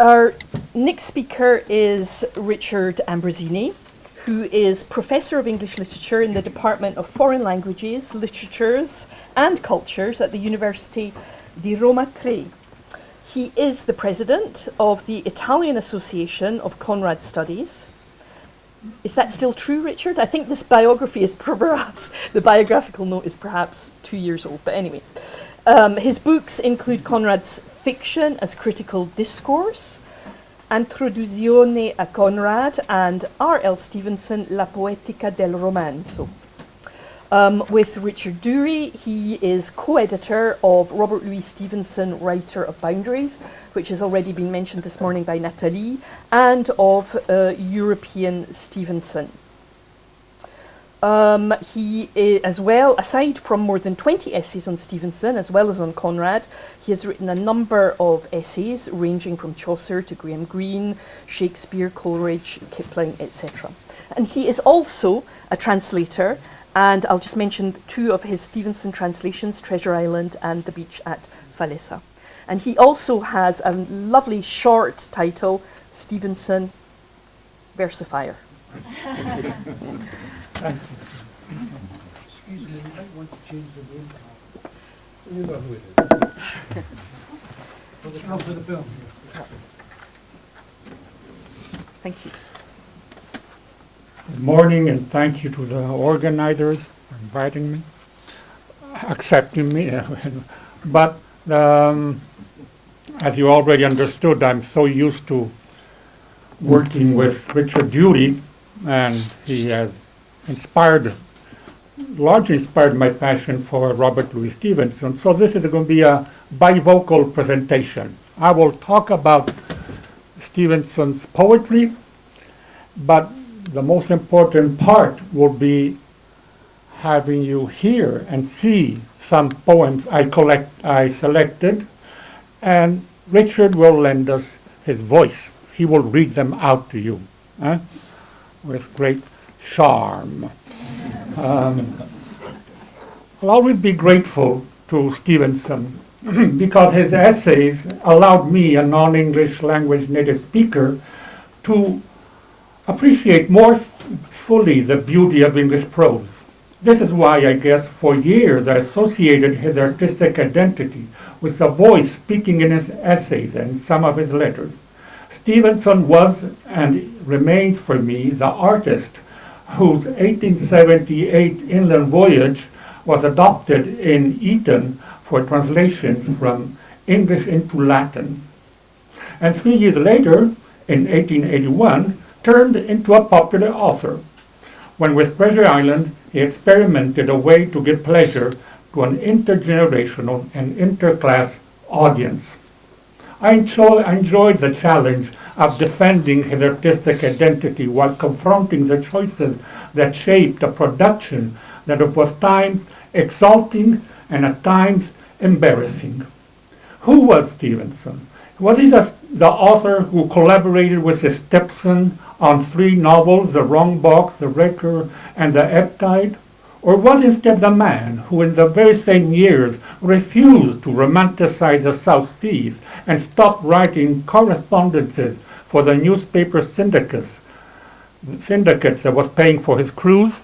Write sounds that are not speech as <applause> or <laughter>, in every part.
Our next speaker is Richard Ambrosini, who is Professor of English Literature in the Department of Foreign Languages, Literatures and Cultures at the University di Roma Tre. He is the president of the Italian Association of Conrad Studies. Is that still true, Richard? I think this biography is <laughs> perhaps, the biographical note is perhaps two years old, but anyway. Um, his books include Conrad's fiction as critical discourse, Introduzione a Conrad, and R.L. Stevenson, La Poetica del Romanzo. Um, with Richard Dury, he is co-editor of Robert Louis Stevenson, Writer of Boundaries, which has already been mentioned this morning by Nathalie, and of uh, European Stevenson. Um, he is, as well, aside from more than 20 essays on Stevenson, as well as on Conrad, he has written a number of essays ranging from Chaucer to Graham Greene, Shakespeare, Coleridge, Kipling, etc. And he is also a translator, and I'll just mention two of his Stevenson translations, Treasure Island and The Beach at Falesa. And he also has a lovely short title, Stevenson Versifier. <laughs> Excuse me, you might want to change the room card. You know who it is. For the, oh, for the film. Thank you. Good morning, and thank you to the organizers for inviting me, accepting me. <laughs> but um, as you already understood, I'm so used to working with Richard Dury, and he has inspired, largely inspired my passion for Robert Louis Stevenson. So this is going to be a bivocal presentation. I will talk about Stevenson's poetry, but the most important part will be having you hear and see some poems I collect, I selected, and Richard will lend us his voice. He will read them out to you eh, with great charm. Um, I'll always be grateful to Stevenson <clears throat> because his essays allowed me, a non-English language native speaker, to appreciate more fully the beauty of English prose. This is why I guess for years I associated his artistic identity with a voice speaking in his essays and some of his letters. Stevenson was and remains for me the artist whose 1878 inland voyage was adopted in Eton for translations from English into Latin. And three years later, in 1881, turned into a popular author, when with Treasure Island he experimented a way to give pleasure to an intergenerational and interclass audience. I, enjoy, I enjoyed the challenge of defending his artistic identity while confronting the choices that shaped a production that was times exalting and at times embarrassing. Who was Stevenson? Was he the, the author who collaborated with his stepson on three novels, The Wrong Box, The Wrecker, and The Ebb Tide? Or was instead the man who in the very same years refused to romanticize the South Seas and stopped writing correspondences for the newspaper syndicates, syndicate that was paying for his cruise.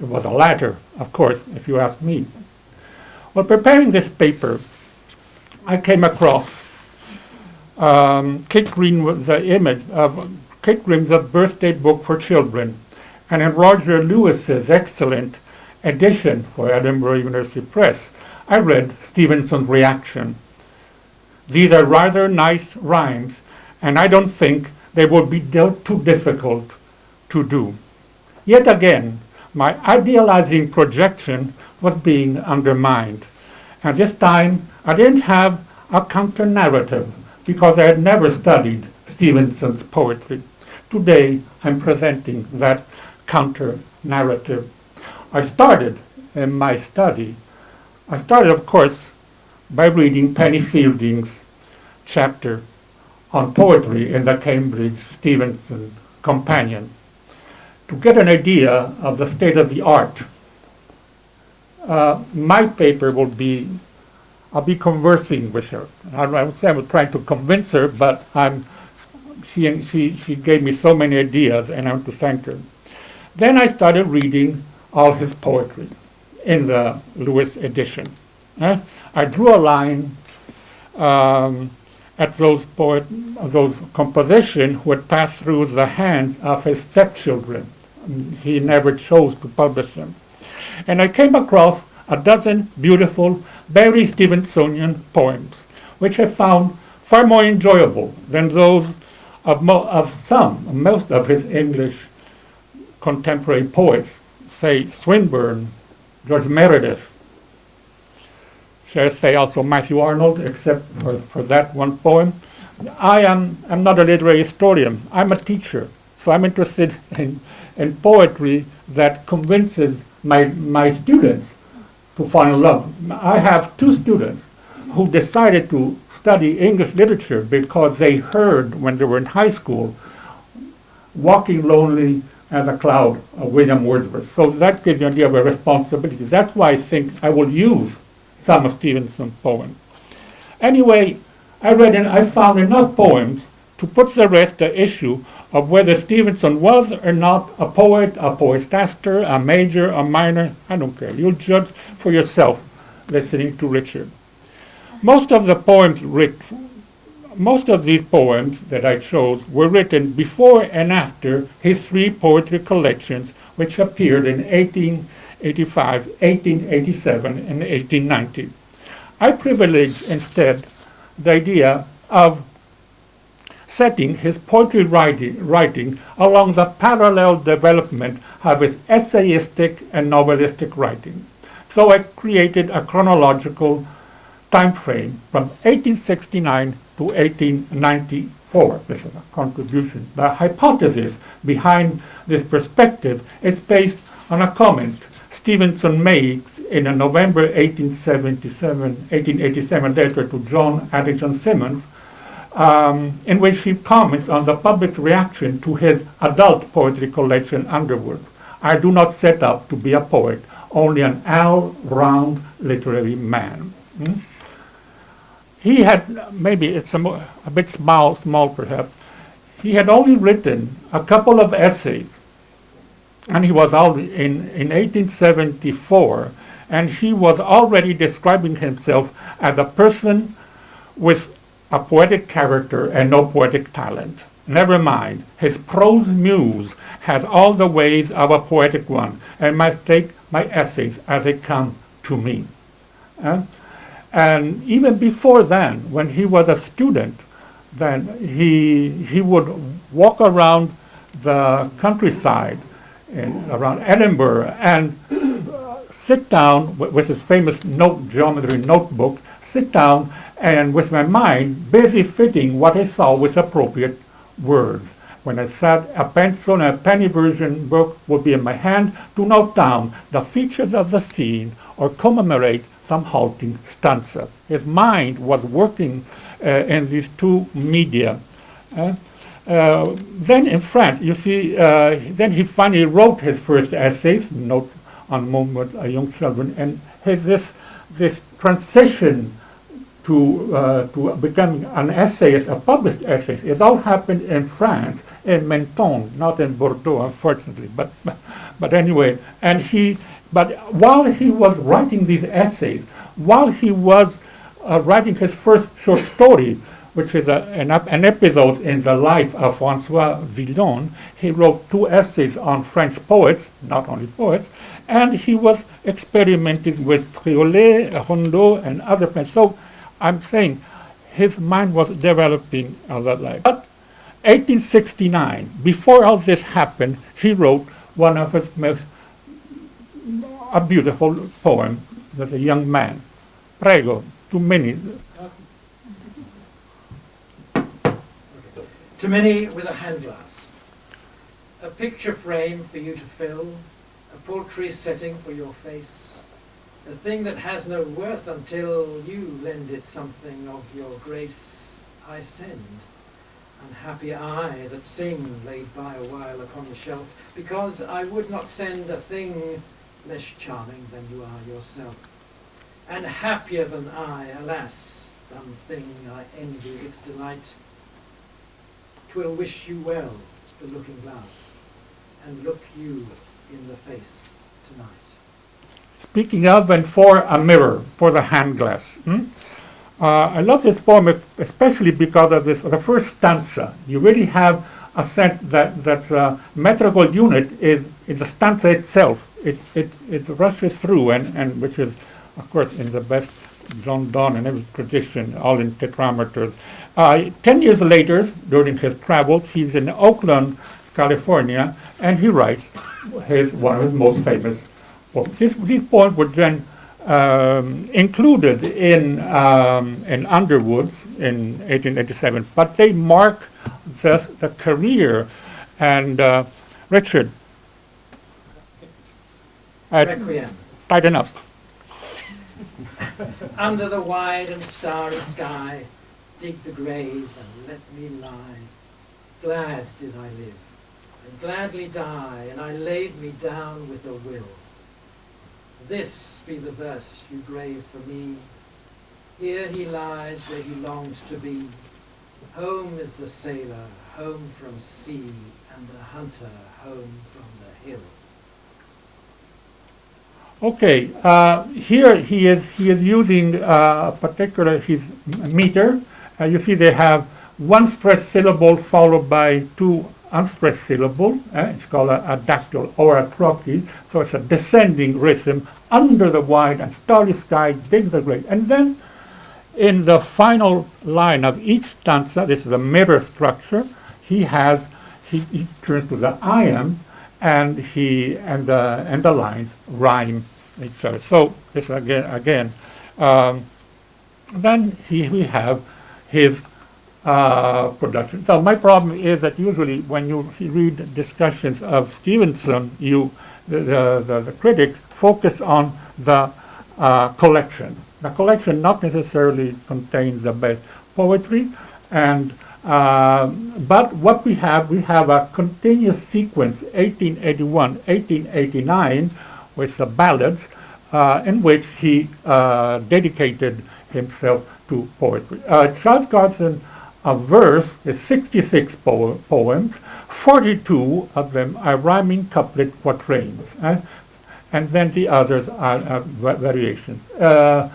It was the latter, of course, if you ask me. While preparing this paper, I came across um, Kate Green, the image of Kate Green's birthday book for children, and in Roger Lewis's excellent edition for Edinburgh University Press, I read Stevenson's reaction. These are rather nice rhymes, and I don't think they would be too difficult to do. Yet again, my idealizing projection was being undermined. And this time, I didn't have a counter-narrative because I had never studied Stevenson's poetry. Today, I'm presenting that counter-narrative. I started in my study, I started, of course, by reading Penny Fielding's chapter on poetry in the Cambridge Stevenson Companion to get an idea of the state of the art. Uh, my paper will be I'll be conversing with her. I I would say I'm trying to convince her, but I'm, she, she, she gave me so many ideas, and I want to thank her. Then I started reading all his poetry in the Lewis edition. eh? I drew a line um, at those poet, those compositions who had passed through the hands of his stepchildren. He never chose to publish them. And I came across a dozen beautiful Barry Stevensonian poems, which I found far more enjoyable than those of, of some, most of his English contemporary poets, say Swinburne, George Meredith, shall say also Matthew Arnold, except for, for that one poem. I am I'm not a literary historian. I'm a teacher, so I'm interested <laughs> in, in poetry that convinces my, my students to fall in love. I have two students who decided to study English literature because they heard when they were in high school Walking Lonely as a Cloud of William Wordsworth. So that gives you an idea of a responsibility. That's why I think I will use some of Stevenson's poems. Anyway, I read and I found enough poems to put the rest the issue of whether Stevenson was or not a poet, a poetaster, a major, a minor. I don't care. You'll judge for yourself listening to Richard. Most of the poems most of these poems that I chose were written before and after his three poetry collections, which appeared in 1885, 1887, and 1890. I privilege instead the idea of setting his poetry writing, writing along the parallel development of his essayistic and novelistic writing. So I created a chronological time frame from 1869 to 1894. This is a contribution. The hypothesis behind this perspective is based on a comment Stevenson makes in a November 1877, 1887 letter to John Addington Symonds, um, in which he comments on the public reaction to his adult poetry collection, Underwoods. I do not set up to be a poet, only an all-round literary man. Hmm? He had, maybe it's a, a bit small, small perhaps, he had only written a couple of essays, and he was out in, in 1874, and he was already describing himself as a person with a poetic character and no poetic talent. Never mind, his prose muse has all the ways of a poetic one, and must take my essays as they come to me. Uh, and even before then, when he was a student, then he, he would walk around the countryside in, around Edinburgh and uh, sit down with, his famous note geometry notebook, sit down and with my mind busy fitting what I saw with appropriate words. When I sat, a pencil and a penny version book would be in my hand to note down the features of the scene or commemorate some halting stanzas. His mind was working uh, in these two media. Uh, uh, then in France, you see, uh, then he finally wrote his first essays, Notes on Movements of Young Children, and his, this, this transition to, uh, to becoming an essayist, a published essayist, it all happened in France, in Menton, not in Bordeaux, unfortunately, but, but anyway, and he, but while he was writing these essays, while he was uh, writing his first short story, which is a, an, an episode in the life of Francois Villon, he wrote two essays on French poets, not only poets, and he was experimenting with Triolet, Rondeau, and other things. So I'm saying his mind was developing on that life. But 1869, before all this happened, he wrote one of his most a beautiful poem that a young man. Prego, two minutes. To many with a hand glass, a picture frame for you to fill, a portrait setting for your face, a thing that has no worth until you lend it something of your grace. I send, unhappy I that sing laid by a while upon the shelf, because I would not send a thing less charming than you are yourself. and happier than I, alas, dumb thing, I envy its delight. 'Twill wish you well, the looking glass, and look you in the face tonight. Speaking of and for a mirror, for the hand glass. hmm? Uh, I love this poem especially because of this, the first stanza. You really have a sense that that the metrical unit is, is the stanza itself. It, it, it rushes through, and, and which is, of course, in the best John Donne and every tradition, all in tetrameters. Uh, ten years later, during his travels, he's in Oakland, California, and he writes his one of his most famous poems. This, these poems were then um, included in um, in Underwoods in 1887, but they mark the, the career and uh, Richard. Requiem. tighten up. Under the wide and starry sky, dig the grave and let me lie. Glad did I live, and gladly die, and I laid me down with a will. This be the verse you grave for me. Here he lies where he longs to be. Home is the sailor, home from sea, and the hunter home from the hill. Okay, uh, here he is he is using uh, a particular his meter. Uh, you see they have one stressed syllable followed by two unstressed syllables. uh, it's called a, a dactyl or a trochee. So it's a descending rhythm under the wide and starry sky, dig the great. And then in the final line of each stanza, this is a mirror structure, he has, he, he turns to the I am, and he, and the, and the lines rhyme each other. So this again, again, um, then he, we have his uh, production. So my problem is that usually when you read discussions of Stevenson, you, the, the, the, critics focus on the uh, collection. The collection not necessarily contains the best poetry, and uh, but what we have, we have a continuous sequence, 1881, 1889, with the ballads, uh, in which he uh, dedicated himself to poetry. Uh, Child's Garden, a verse is 66 po- poems, 42 of them are rhyming couplet quatrains. eh? and then the others are, are variations. Uh,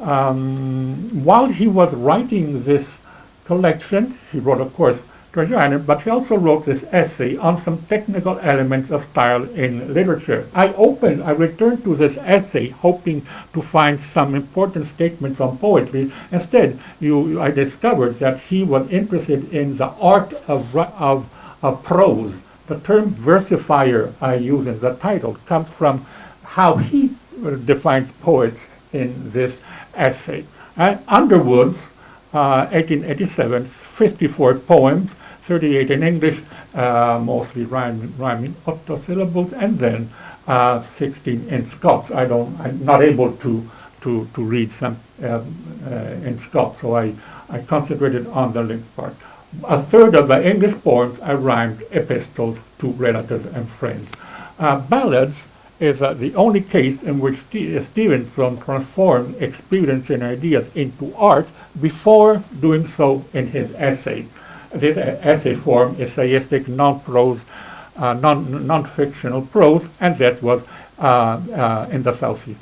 um, while he was writing this collection, he wrote, of course, Treasure but he also wrote this essay on some technical elements of style in literature. I opened, I returned to this essay hoping to find some important statements on poetry. Instead, you, I discovered that he was interested in the art of, of, of prose. The term versifier I use in the title comes from how he uh, defines poets in this essay. Underwoods, uh, 1887, 54 poems, 38 in English, uh, mostly rhyming, rhyming octosyllables, and then uh, 16 in Scots. I don't, I'm not able to to, to read some um, uh, in Scots, so I, I concentrated on the linked part. A third of the English poems I rhymed epistles to relatives and friends. Uh, ballads is uh, the only case in which Ste- Stevenson transformed experience and ideas into art before doing so in his essay. This essay form is essayistic, non-prose, uh, non, non-fictional prose, and that was uh, uh, in the South Sea.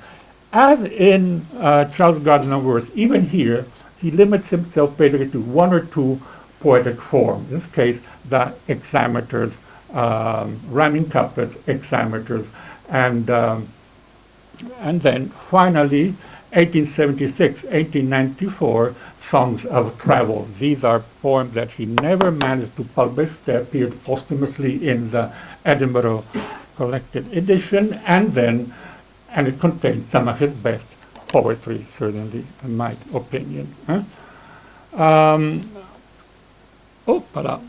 As in uh, Child's Garden of Verse, even here, he limits himself basically to one or two poetic forms. In this case, the hexameters, um, rhyming couplets, hexameters, and um, and then finally 1876 1894 songs of travel these are poems that he never managed to publish they appeared posthumously in the edinburgh collected edition and then and it contains some of his best poetry certainly in my opinion huh? um, oh, para.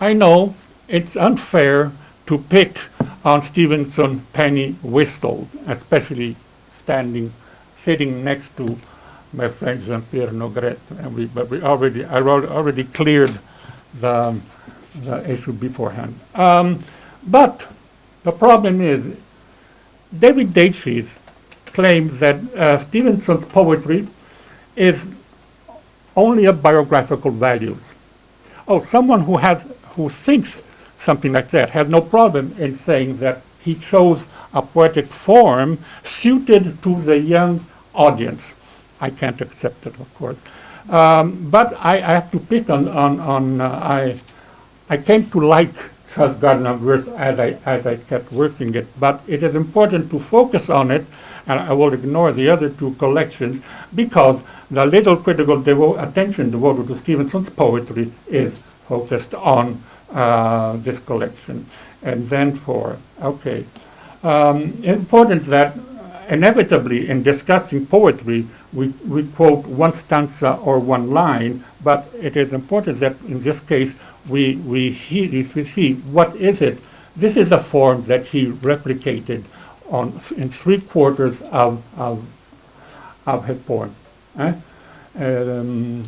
I know it's unfair to pick on Stevenson Penny Whistles, especially standing, sitting next to my friend Jean-Pierre Naugrette, and we, but we already, I already cleared the, the issue beforehand. Um, but the problem is, David Daiches claims that uh, Stevenson's poetry is only of biographical values. Oh, someone who has who thinks something like that has no problem in saying that he chose a poetic form suited to the young audience. I can't accept it, of course. Um, but I, I have to pick on, on, on uh, I, I came to like Child's Garden of Verse as I, as I kept working it, but it is important to focus on it, and I will ignore the other two collections, because the little critical devo- attention devoted to Stevenson's poetry is focused on uh, this collection. And then for, okay. Um, important that inevitably in discussing poetry, we, we quote one stanza or one line, but it is important that in this case we, we, he, we see what is it. This is a form that he replicated on, in three quarters of, of, of his poem. eh? Um,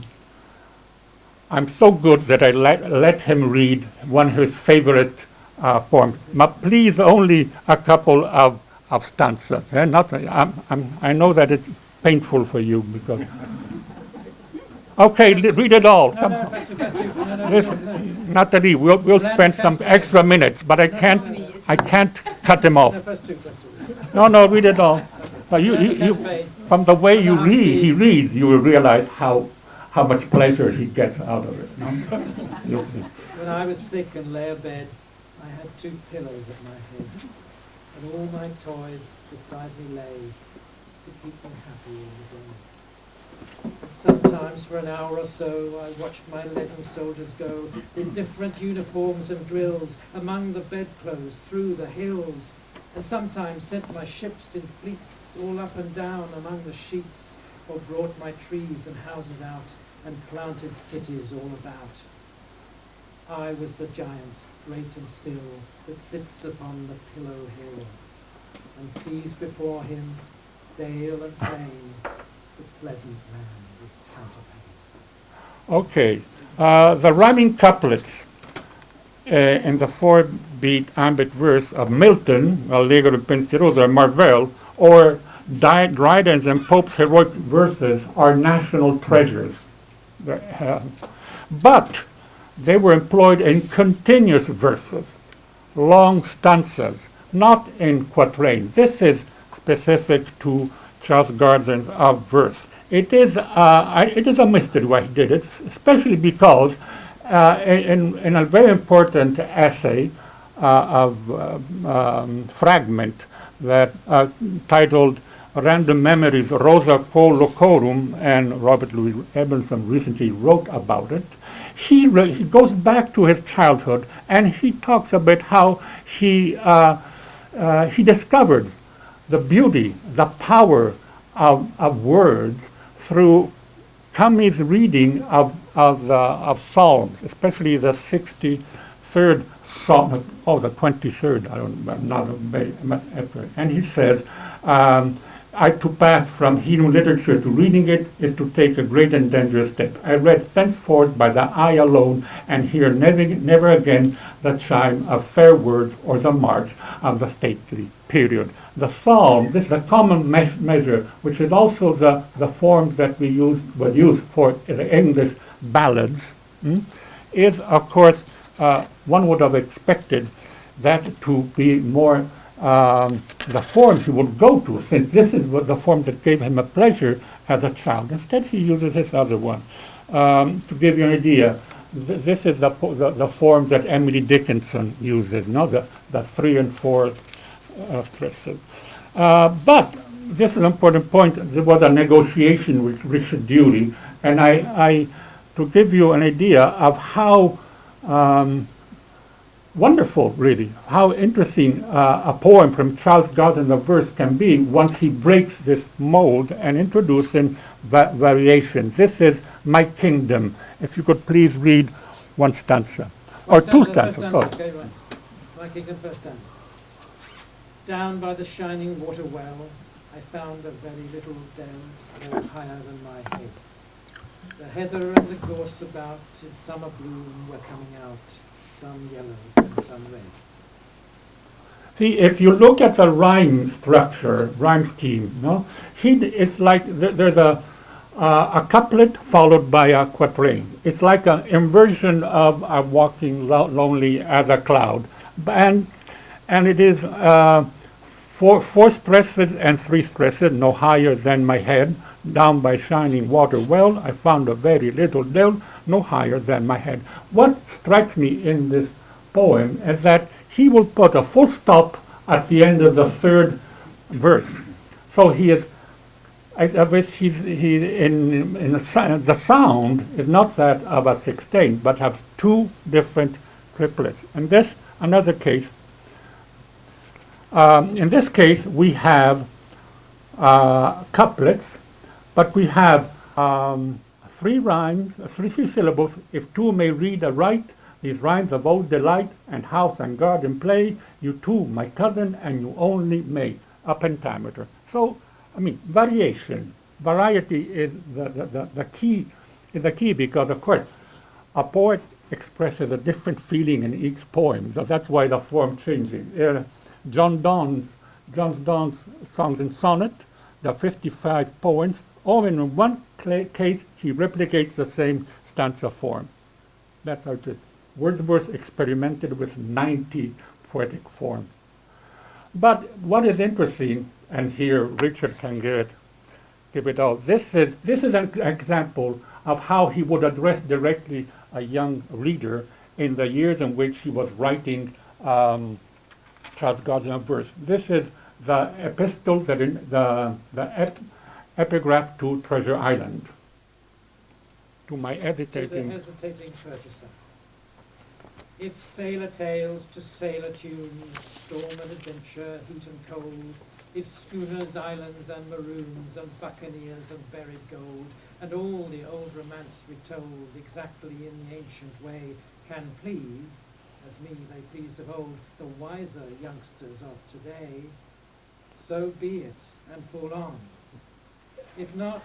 I'm so good that I let, let him read one of his favorite uh, poems. But please, only a couple of, of stanzas. eh? Not, I'm, I'm, I know that it's painful for you because. <laughs> Okay, read it all. No, Come no, no, no. Natalie, we'll, we'll spend some extra minutes, but I can't, I can't cut him off. No, no, read it all. You, you, you, from the way you read, he reads, you will realize how, how much pleasure he gets out of it. no? <laughs> When I was sick and lay abed, I had two pillows at my head, and all my toys beside me lay to keep me happy in the day. And sometimes for an hour or so I watched my leaden soldiers go in different uniforms and drills among the bedclothes through the hills, and sometimes sent my ships in fleets all up and down among the sheets, or brought my trees and houses out and planted cities all about. I was the giant, great and still, that sits upon the pillow hill, and sees before him dale and plain, the pleasant land with counterpane. Okay, uh, the rhyming couplets uh, in the four-beat ambit verse of Milton, Allegro Pensieroso, and Marvell, or Dryden's and Pope's heroic verses are national treasures. The, uh, But they were employed in continuous verses, long stanzas, not in quatrain. This is specific to Child's Garden of uh, verse. It is, uh, it is a mystery why he did it, especially because uh, in, in a very important essay uh, of um, fragment that uh, titled Random Memories Rosa Quo Locorum, and Robert Louis Emerson recently wrote about it. He, he goes back to his childhood and he talks about how he, uh, uh, he discovered the beauty, the power of, of words through Cummy's reading of, of, the, of Psalms, especially the 63rd Psalm, oh, the 23rd, I don't, I'm not. And he says, um, I to pass from hearing literature to reading it is to take a great and dangerous step. I read thenceforth by the eye alone and hear never, never again the chime of fair words or the march of the stately period. The psalm, this is a common me- measure, which is also the, the form that we use, would use for the English ballads, mm, is of course, uh, one would have expected that to be more um, the form he would go to, since <laughs> this is what the form that gave him a pleasure as a child. Instead, he uses this other one. Um, to give you an idea, th- this is the, the, the form that Emily Dickinson uses, no? the, the three and four uh, stresses. Uh, but this is an important point. There was a negotiation with Richard Dury, and I, I to give you an idea of how um, wonderful, really, how interesting uh, a poem from Child's Garden of Verse can be once he breaks this mold and introduces va- variations. This is My Kingdom. If you could please read one stanza, or two stanzas, sorry. Okay, right. My kingdom first stanza. Down by the shining water well, I found a very little dell, no higher than my head. The heather and the gorse about in summer bloom were coming out, some yellow and some red. See, if you look at the rhyme structure, rhyme scheme, no, he, it's like th- there's a uh, a couplet followed by a quatrain. It's like an inversion of uh, walking lo- lonely as a cloud, and and it is uh, four four stresses and three stresses, no higher than my head. Down by shining water well, I found a very little dell, no higher than my head. What strikes me in this poem is that he will put a full stop at the end of the third verse. So he is, I, I wish he's, he, in, in the, the sound is not that of a sixteenth, but have two different triplets. And this, another case, um, in this case, we have uh, couplets, but we have um, three rhymes, three, syllables. If two may read aright, these rhymes of old delight and house and garden play, you too, my cousin, and you only may, a pentameter. So, I mean, variation, variety is the, the, the, the key, is the key because, of course, a poet expresses a different feeling in each poem, so that's why the form changes. Uh, John Donne's, John Donne's songs and sonnet, the 55 poems, all in one case he replicates the same stanza form. That's how it is. Wordsworth experimented with 90 poetic forms. But what is interesting, and here Richard can give it, give it out. This is this is an example of how he would address directly a young reader in the years in which he was writing um, Child's Garden of Verse. This is the epistle that in the the epigraph to Treasure Island. To my To the hesitating. purchaser. If sailor tales to sailor tunes, storm and adventure, heat and cold, if schooners, islands and maroons, and buccaneers and buried gold, and all the old romance retold exactly in the ancient way, can please, as me they pleased of old, the wiser youngsters of today, so be it, and fall on. If not,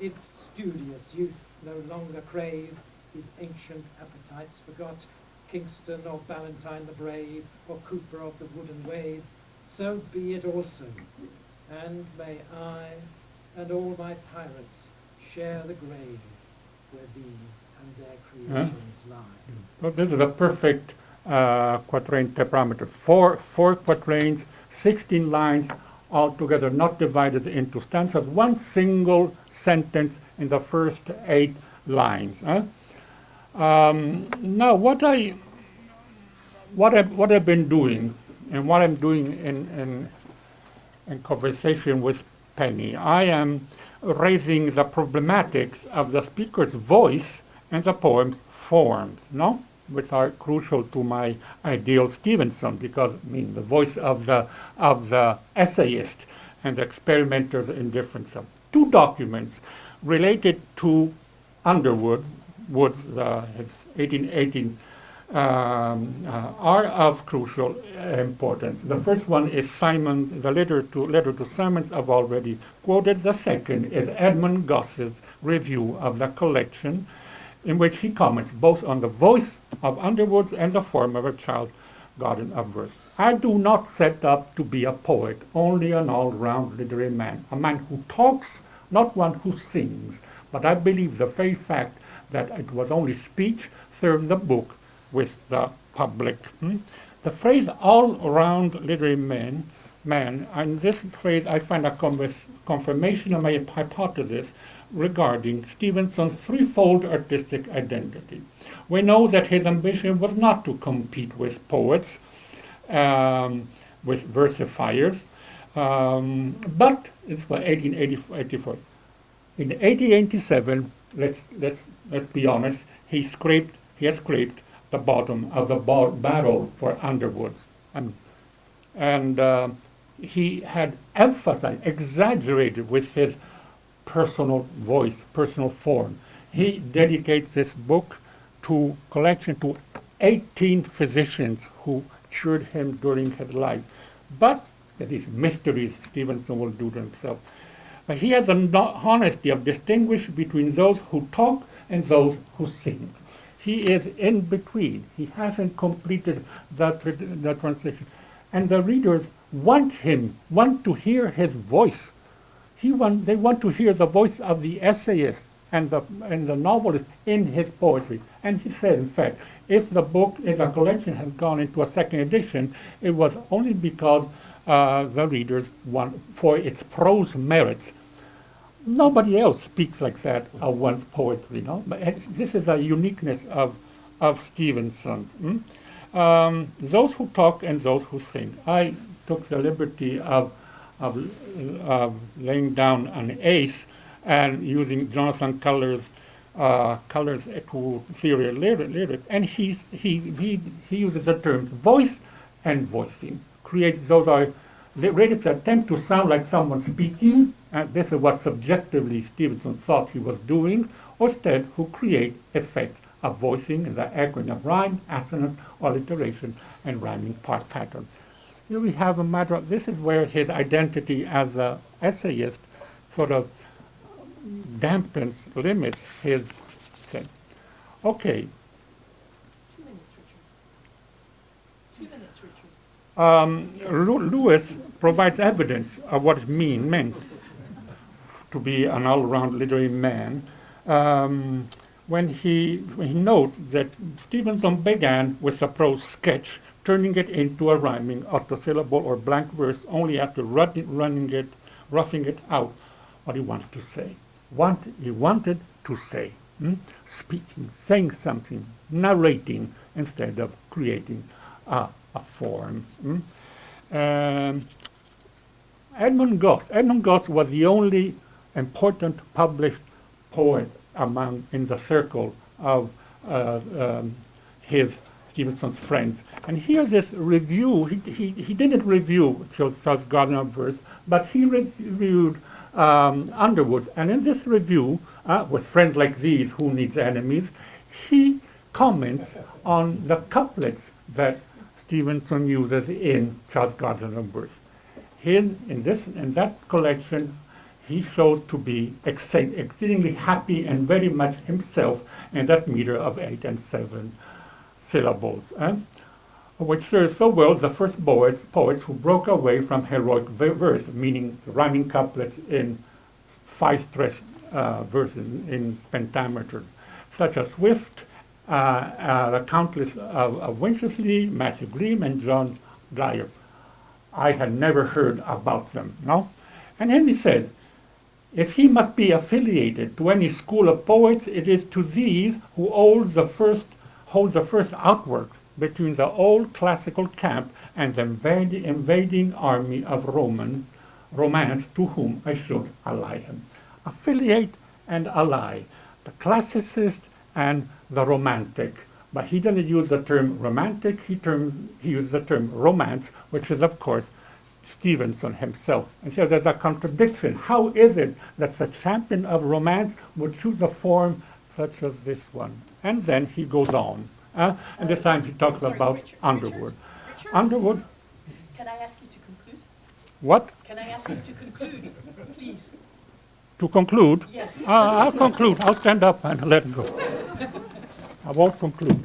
if studious youth no longer crave his ancient appetites forgot, Kingston or Ballantyne the brave, or Cooper of the wooden wave, so be it also. And may I and all my pirates share the grave where these and their creations lie. So this is a perfect uh, quatrain tetrameter. Four, four quatrains, 16 lines altogether, not divided into stanzas. One single sentence in the first eight lines. Um, now, what I what I what I've been doing, and what I'm doing in in, in conversation with Penny, I am raising the problematics of the speaker's voice and the poem's forms, no? Which are crucial to my ideal Stevenson, because I mean the voice of the of the essayist and the experimenters in different two documents related to Underwood, Wood's uh, his 1818 um, uh, are of crucial importance. The first one is Simon, the letter to letter to Symonds I've already quoted. The second is Edmund Gosse's review of the collection, in which he comments both on the voice of Underwood's and the form of a child's garden of verse. I do not set up to be a poet, only an all-round literary man, a man who talks, not one who sings. But I believe the very fact that it was only speech served the book with the public. hmm? The phrase all-round literary man, man, and this phrase I find a confirmation of my hypothesis regarding Stevenson's threefold artistic identity. We know that his ambition was not to compete with poets, um, with versifiers, um, but it's what 1884. In 1887, let's let's let's be honest, he scraped he scraped the bottom of the ba- barrel for Underwood, and and uh, he had emphasized, exaggerated with his personal voice, personal form. He dedicates this book to collection to 18 physicians who cured him during his life. But these mysteries Stevenson will do to himself. But he has the honesty of distinguish between those who talk and those who sing. He is in between. He hasn't completed that, the transition. and the readers want him, want to hear his voice. He want, they want to hear the voice of the essayist and the, and the novelist in his poetry. And he said, in fact, if the book, if the collection has gone into a second edition, it was only because uh, the readers want, for its prose merits. Nobody else speaks like that of one's poetry, no? But this is a uniqueness of, of Stevenson. mm? Um, those who talk and those who sing. I took the liberty of, of, laying down an ace and using Jonathan Culler's uh, Culler's echo theory lyric, lyric, and he's, he, he, he uses the terms voice and voicing. Create those are lyrics attempt to sound like someone speaking, and this is what subjectively Stevenson thought he was doing, or instead who create effects of voicing the echoing of rhyme, assonance, alliteration, and rhyming part pattern. Here we have a matter of, this is where his identity as an essayist sort of dampens, limits his thing. Okay, Two minutes, Richard. Two minutes, Richard. um, Lewis provides evidence of what it mean, meant to be an all-round literary man um, when he, when he notes that Stevenson began with a prose sketch, turning it into a rhyming octosyllable or blank verse only after running, running it, roughing it out what he wanted to say. What he wanted to say, hmm? speaking, saying something, narrating instead of creating a, a form. hmm? Um, Edmund Gosse. Edmund Gosse was the only important published poet among in the circle of uh, um, his Stevenson's friends. And here, this review, he, he, he didn't review Child's Garden of Verse, but he reviewed um, Underwood. And in this review, uh, with friends like these, who needs enemies, he comments on the couplets that Stevenson uses in Child's Garden of Verse. His, in this in that collection, he shows to be exceedingly happy and very much himself in that meter of eight and seven syllables, eh? which serves so well the first poets, poets who broke away from heroic verse, meaning rhyming couplets in five-stressed uh, verses in pentameter, such as Swift, uh, uh, the Countess of, Winchelsea, Matthew Green, and John Dyer. I had never heard about them, no? And then he said, if he must be affiliated to any school of poets, it is to these who hold the first, hold the first outworks between the old classical camp and the invading, army of Roman romance to whom I should ally him. Affiliate and ally, the classicist and the romantic. But he didn't use the term romantic, he, term, he used the term romance, which is, of course, Stevenson himself. And so there's a contradiction. How is it that the champion of romance would choose a form such as this one? And then he goes on. Uh, and this time he talks Sorry, about Richard, Underwood. Richard, Underwood, can I ask you to conclude? what? Can I ask you to conclude, please? To conclude, Yes. uh, I'll conclude. I'll stand up and let go. I won't conclude.